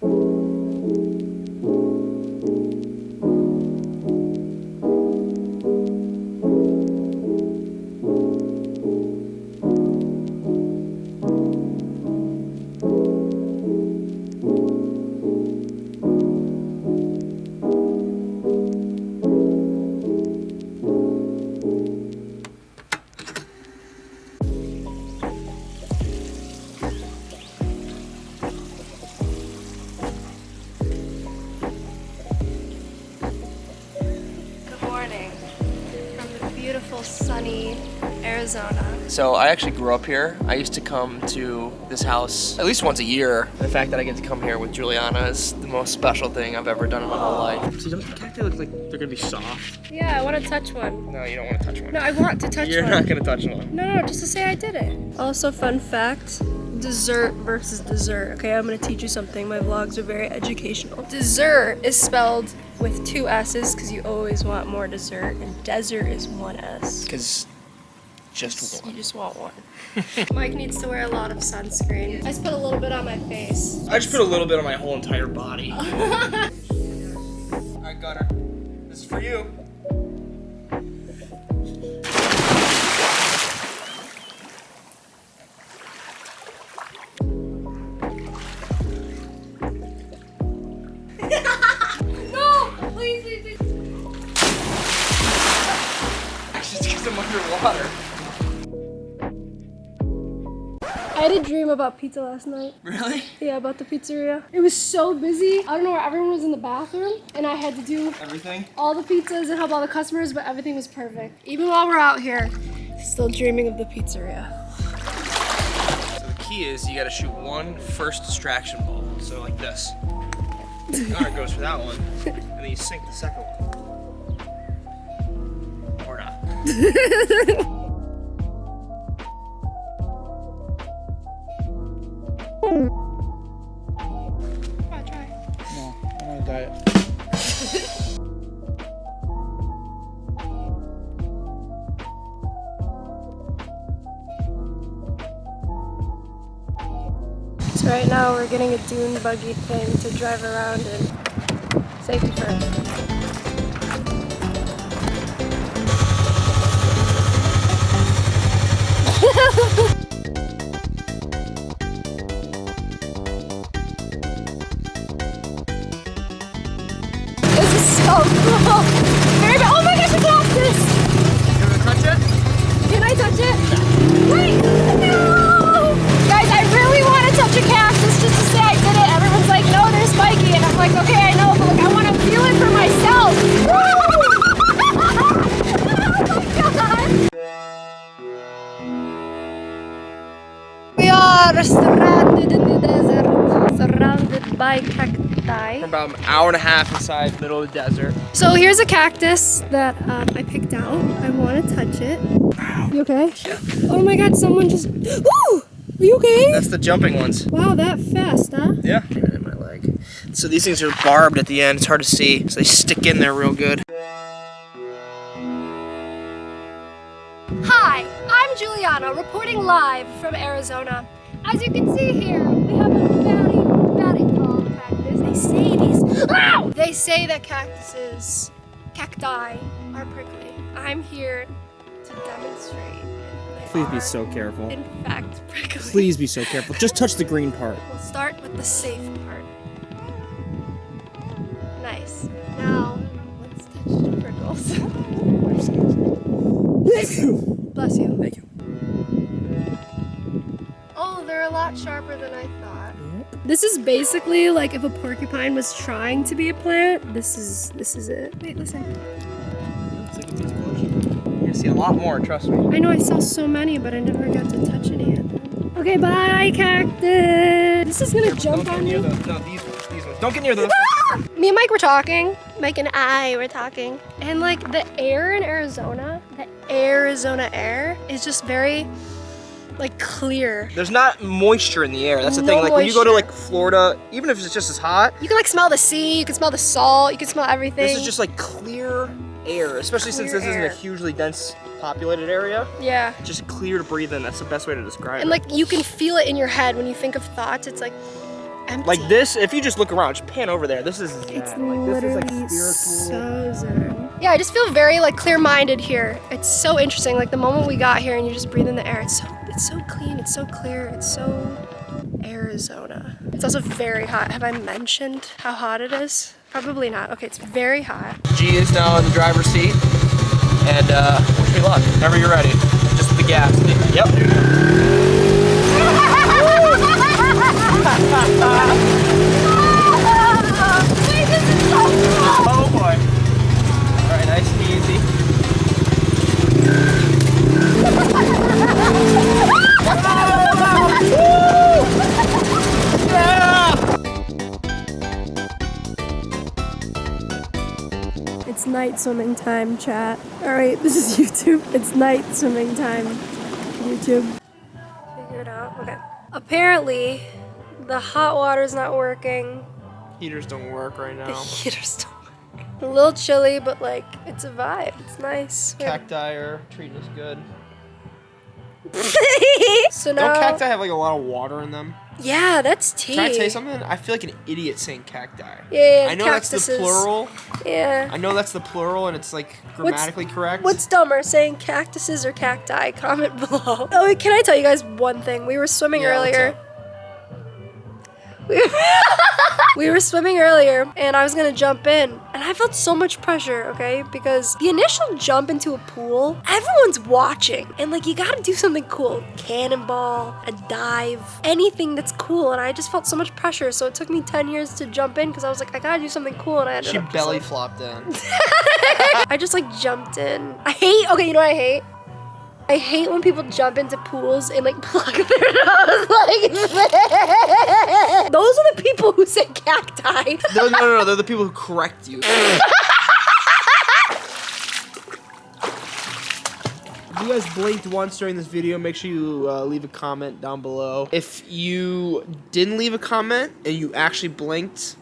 Good beautiful Arizona. So I actually grew up here. I used to come to this house at least once a year. The fact that I get to come here with Juliana is the most special thing I've ever done in my whole life. See, don't the cacti look like they're gonna be soft? Yeah, I want to touch one. No, you don't want to touch one. No, I want to touch one. You're not gonna touch one. No, no, just to say I did it. Also, fun fact dessert versus dessert. Okay, I'm gonna teach you something. My vlogs are very educational. Dessert is spelled with two S's because you always want more dessert, and desert is one S. Because just one. You just want one. Mike needs to wear a lot of sunscreen. I just put a little bit on my face. I just put a little bit on my whole entire body. Alright, Gunner. This is for you. I'm underwater. I had a dream about pizza last night. Really? Yeah, about the pizzeria. It was so busy. I don't know where everyone was in the bathroom, and I had to do Everything? all the pizzas and help all the customers, but everything was perfect. Even while we're out here, still dreaming of the pizzeria. So the key is you gotta shoot one first distraction ball. So like this. Gunner goes for that one. And then you sink the second one. On, try. No, I'm diet. So right now we're getting a dune buggy thing to drive around in. Safety first. Are stranded in the desert, surrounded by cacti. We're about an hour and a half inside the middle of the desert. So here's a cactus that um, I picked out. I want to touch it. You okay? Oh my god, someone just. Ooh! Are you okay? That's the jumping ones. Wow, that fast, huh? Yeah. In my leg. So these things are barbed at the end. It's hard to see. So they stick in there real good. Hi, I'm Juliana, reporting live from Arizona. As you can see here, we have a very, very tall cactus. They say these. Ow! They say that cactuses, cacti, are prickly. I'm here to demonstrate. Please be so careful. In fact, prickly. Please be so careful. Just touch the green part. We'll start with the safe part. Nice. Now, let's touch the prickles. Bless you. Thank you. A lot sharper than I thought. This is basically like if a porcupine was trying to be a plant. This is this is it. Wait, listen. You see a lot more, trust me. I know I saw so many, but I never got to touch any of them. Okay, bye, cactus. This is gonna jump on get near me. those. No, these ones. These ones. Don't get near those. Me and Mike were talking. Mike and I were talking. And like the air in Arizona, the Arizona air is just very like clear. There's not moisture in the air. That's the No thing. Like when you go to like Florida, even if it's just as hot, You can like smell the sea, you can smell the salt, you can smell everything. this is just like clear air. Especially since Clear this isn't a hugely dense populated area. yeah. Just clear to breathe in. That's the best way to describe And it. And like you can feel it in your head when you think of thoughts. It's like empty. Like this, if you just look around, just pan over there. This is It's zen. like this is like literally spiritual. so zen. Yeah, I just feel very like clear-minded here. It's so interesting. Like the moment we got here and you just breathe in the air, it's so it's so clean, it's so clear, it's so Arizona. It's also very hot. Have I mentioned how hot it is? Probably not. Okay, it's very hot. G is now in the driver's seat, and uh, wish me luck. Whenever you're ready, just the gas. Yep. Night swimming time, chat. All right, this is YouTube. It's night swimming time, YouTube. Figure it out. Okay. Apparently, the hot water's not working. Heaters don't work right now. The heater's still working. A little chilly, but like, it's a vibe. It's nice. Cacti are treating us good. so now. Don't cacti have like a lot of water in them? Yeah, that's tea. Can I tell you something? I feel like an idiot saying cacti. Yeah, I know that's the plural. Yeah. I know that's the plural, and it's like grammatically correct. What's dumber, saying cactuses or cacti? Comment below. Oh, wait, can I tell you guys one thing? We were swimming Yeah, what's earlier. We, we were swimming earlier, and I was gonna jump in, and I felt so much pressure, okay? Because the initial jump into a pool, everyone's watching, and like you gotta do something cool. Cannonball, a dive, anything that's cool, and I just felt so much pressure, so it took me 10 years to jump in because I was like, I gotta do something cool, and I ended She belly like- flopped in. I just like jumped in. I hate. Okay, you know what I hate? I hate when people jump into pools and like plug their nose like this. Those are the people who say cacti. No, no, no, no. They're the people who correct you. If you guys blinked once during this video, make sure you uh, leave a comment down below. If you didn't leave a comment and you actually blinked,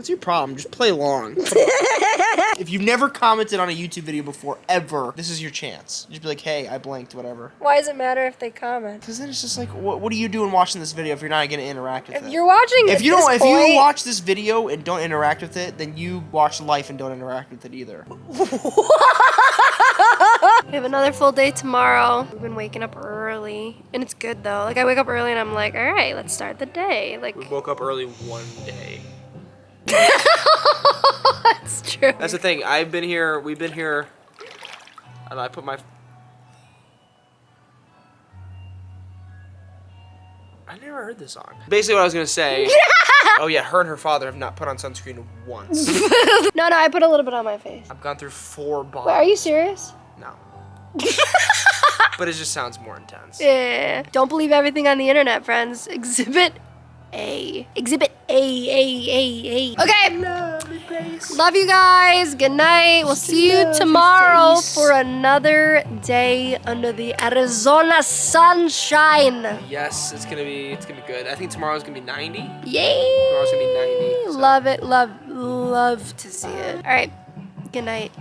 what's your problem? Just play along. if you've never commented on a YouTube video before, ever, this is your chance. Just be like, hey, I blanked, whatever. Why does it matter if they comment? Because then it's just like, what, what are you doing watching this video if you're not going to interact with If it? you're watching, if you don't if point, you watch this video and don't interact with it then you watch life and don't interact with it either we have another full day tomorrow. We've been waking up early, and it's good though. Like I wake up early and I'm like, all right, let's start the day. Like we woke up early one day that's true. that's the thing i've been here we've been here and i put my I never heard this song. Basically, what I was gonna say. oh yeah, her and her father have not put on sunscreen once. no, no, I put a little bit on my face. I've gone through four bottles. Wait, are you serious? No. but it just sounds more intense. Yeah. Don't believe everything on the internet, friends. Exhibit A. Exhibit A, A, A, A. Okay. Love you guys. Good night. We'll see you tomorrow for another day under the Arizona sunshine. Yes, it's gonna be it's gonna be good. I think tomorrow's gonna be 90. Yay. Tomorrow's gonna be 90. so- Love it. Love, love to see it. All right. Good night.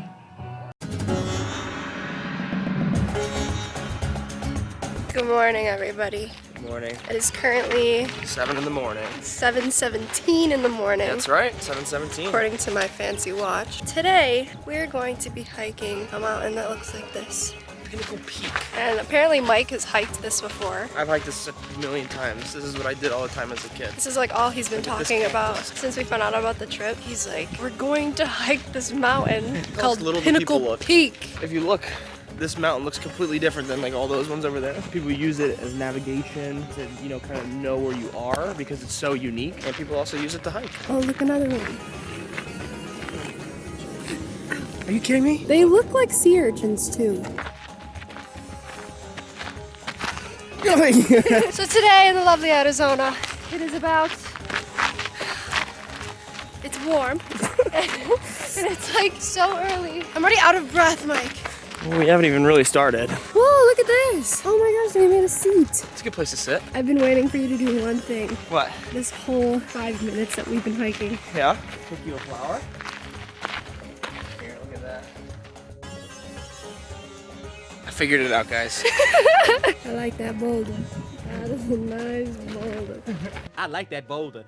Good morning, everybody. Morning. It is currently Seven in the morning. 7:17 in the morning. That's right. 717. According to my fancy watch. Today, we're going to be hiking a mountain that looks like this. Pinnacle Peak. And apparently Mike has hiked this before. I've hiked this a million times. This is what I did all the time as a kid. This is like all he's been Look at this talking about since we found out about the trip. He's like, we're going to hike this mountain called little Pinnacle. Peak. If you look, this mountain looks completely different than like all those ones over there. People use it as navigation to, you know, kind of know where you are because it's so unique. And people also use it to hike. Oh, look, another one. Are you kidding me? They look like sea urchins too. So today in the lovely Arizona, it is about. It's warm. and it's like so early. I'm already out of breath, Mike. We haven't even really started. Whoa, look at this. Oh my gosh, they made a seat. It's a good place to sit. I've been waiting for you to do one thing. What? This whole five minutes that we've been hiking. Yeah. Pick you a flower. Here, look at that. I figured it out, guys. I like that boulder. That is a nice boulder. I like that boulder.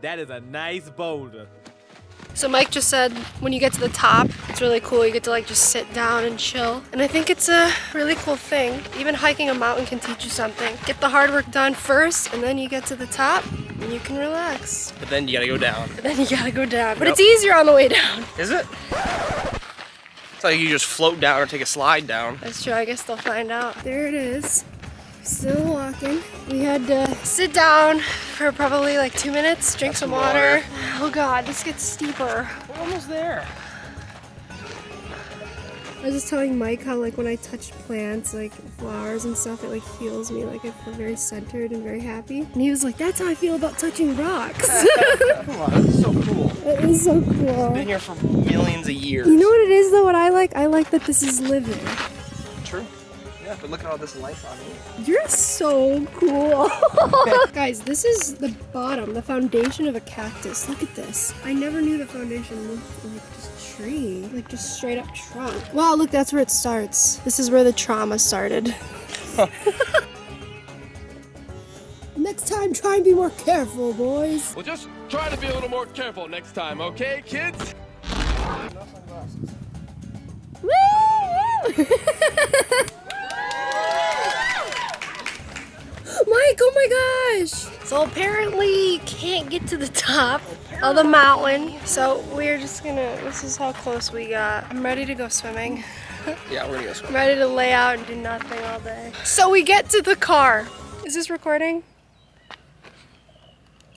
That is a nice boulder. So Mike just said when you get to the top, it's really cool. You get to like just sit down and chill. And I think it's a really cool thing. Even hiking a mountain can teach you something. Get the hard work done first, and then you get to the top and you can relax. But then you gotta go down. But then you gotta go down. But it's easier on the way down. Is it? It's like you just float down or take a slide down. That's true. I guess they'll find out. There it is. Still walking. We had to sit down for probably like two minutes, drink some water. Oh god, this gets steeper. We're almost there. I was just telling Mike how like when I touch plants, like flowers and stuff, it like heals me. Like I feel very centered and very happy. And he was like, "That's how I feel about touching rocks." Come on, this is so cool. it is so cool. Been here for millions of years. You know what it is though? What I like? I like that this is living. True. Yeah, but look at all this life on me. You're so cool. Guys, this is the bottom, the foundation of a cactus. Look at this. I never knew the foundation looked like just tree, like just straight up trunk. Wow, look, that's where it starts. This is where the trauma started. Next time, try and be more careful, boys. Well, just try to be a little more careful next time, okay, kids? Woo! Mike, oh my gosh! So apparently you can't get to the top of the mountain. So we're just gonna, this is how close we got. I'm ready to go swimming. Yeah, we're gonna go swimming. I'm ready to lay out and do nothing all day. So we get to the car. Is this recording?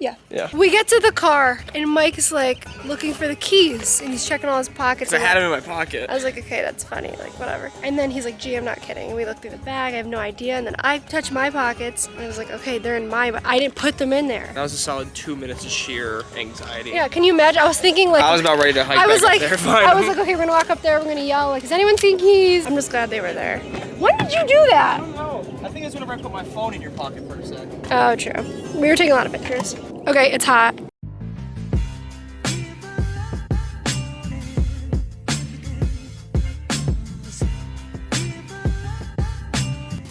Yeah. Yeah. We get to the car and Mike is like looking for the keys and he's checking all his pockets. I had him in my pocket. I was like, okay, that's funny, like whatever. And then he's like, gee, I'm not kidding. And we look through the bag, I have no idea. And then I touch my pockets and I was like, okay, they're in my, but I didn't put them in there. That was a solid two minutes of sheer anxiety. Yeah, can you imagine? I was thinking like, I was about ready to hike I was like, there. I was like, okay, we're gonna walk up there, we're gonna yell, like, does anyone see keys? I'm just glad they were there. When did you do that? I don't know. I think it's whenever I put my phone in your pocket for a sec. Oh, true. We were taking a lot of pictures. Okay, it's hot.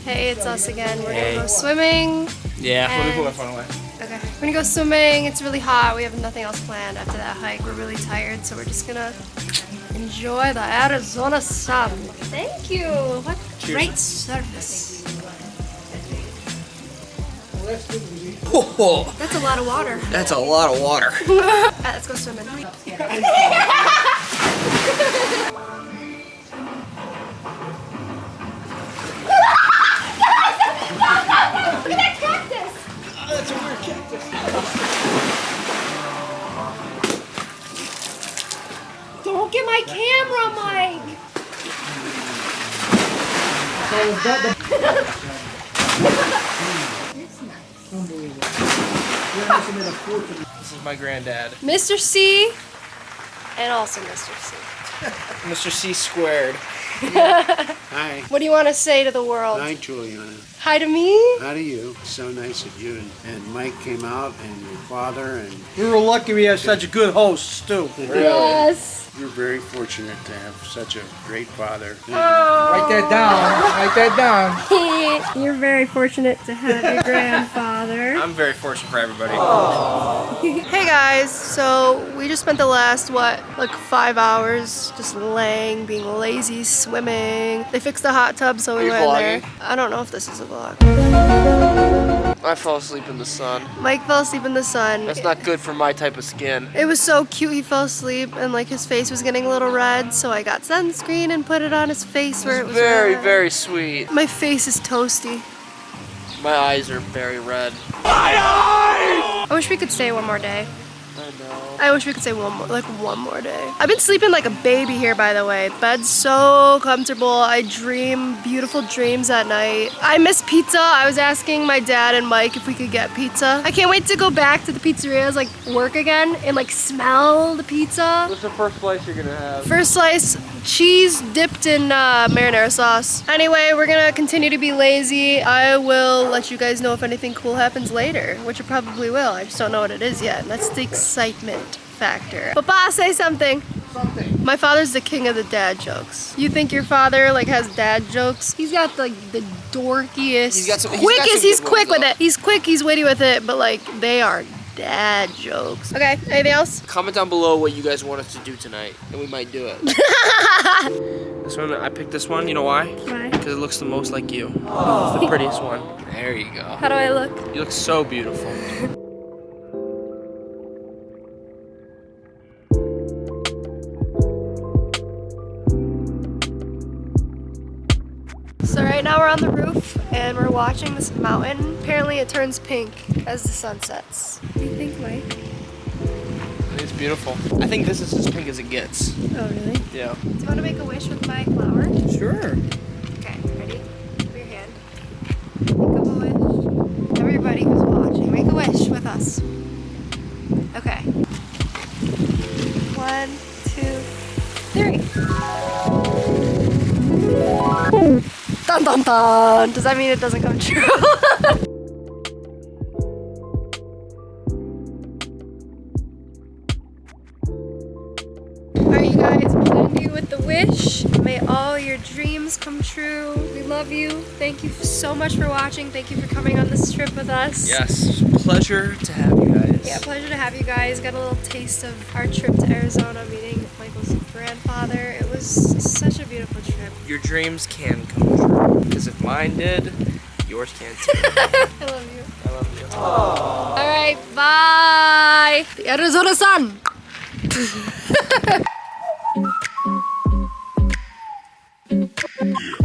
Hey, it's us again. We're gonna go swimming. Yeah, let me put my phone away. Okay. We're gonna go swimming. It's really hot. We have nothing else planned after that hike. We're really tired, so we're just gonna enjoy the Arizona sun. Thank you. What great service. Oh, That's a lot of water. that's a lot of water. Alright, ah, let's go swimming. Don't get my camera, Mike! This is my granddad. Mr. C and also Mr. C. Mr. C squared. Hi. What do you want to say to the world? Hi, Juliana. Hi to me? How to you? So nice of you. And, and Mike came out, and your father, and We were lucky we had such a good host, too. Yes. you're very fortunate to have such a great father. Oh. Write that down. Write that down. You're very fortunate to have your grandfather. I'm very fortunate for everybody. Hey guys, so we just spent the last, what, like five hours just laying, being lazy, swimming. They fixed the hot tub, so we went in there. I don't know if this is a vlog. I fell asleep in the sun. Mike fell asleep in the sun. That's not good for my type of skin. It was so cute, he fell asleep and like his face was getting a little red, so I got sunscreen and put it on his face where it was Very, red. very sweet. My face is toasty. My eyes are very red. My eyes! I wish we could stay one more day. I wish we could stay one more, like one more day. I've been sleeping like a baby here, by the way. Bed's so comfortable. I dream beautiful dreams at night. I miss pizza. I was asking my dad and Mike if we could get pizza. I can't wait to go back to the pizzerias, like work again and like smell the pizza. What's the first slice you're gonna have? First slice, cheese dipped in uh, marinara sauce. Anyway, we're gonna continue to be lazy. I will let you guys know if anything cool happens later, which it probably will. I just don't know what it is yet. That's the excitement factor. Papa, say something. Something. My father's the king of the dad jokes. You think your father like has dad jokes? He's got like the dorkiest, He's got some- he's got some He's quick with though. it. He's quick. He's witty with it. But like they are dad jokes. Okay. Anything else? Comment down below what you guys want us to do tonight, and we might do it. this one, I picked this one. You know why? Why? Because it looks the most like you. Oh. It's the prettiest one. There you go. How do I look? You look so beautiful. on the roof and we're watching this mountain. Apparently it turns pink as the sun sets. What do you think, Mike? It's beautiful. I think this is as pink as it gets. Oh, really? Yeah. Do you want to make a wish with my flower? Sure. Dun dun dun! Does that mean it doesn't come true? Alright, you guys, with the wish. May all your dreams come true. We love you. Thank you so much for watching. Thank you for coming on this trip with us. Yes. Pleasure to have you guys. Yeah, pleasure to have you guys. Got a little taste of our trip to Arizona, meeting Michael's grandfather. It was such a beautiful trip. Your dreams can come true. Because if mine did, yours can too. I love you. I love you. Aww. All right, bye. The Arizona sun.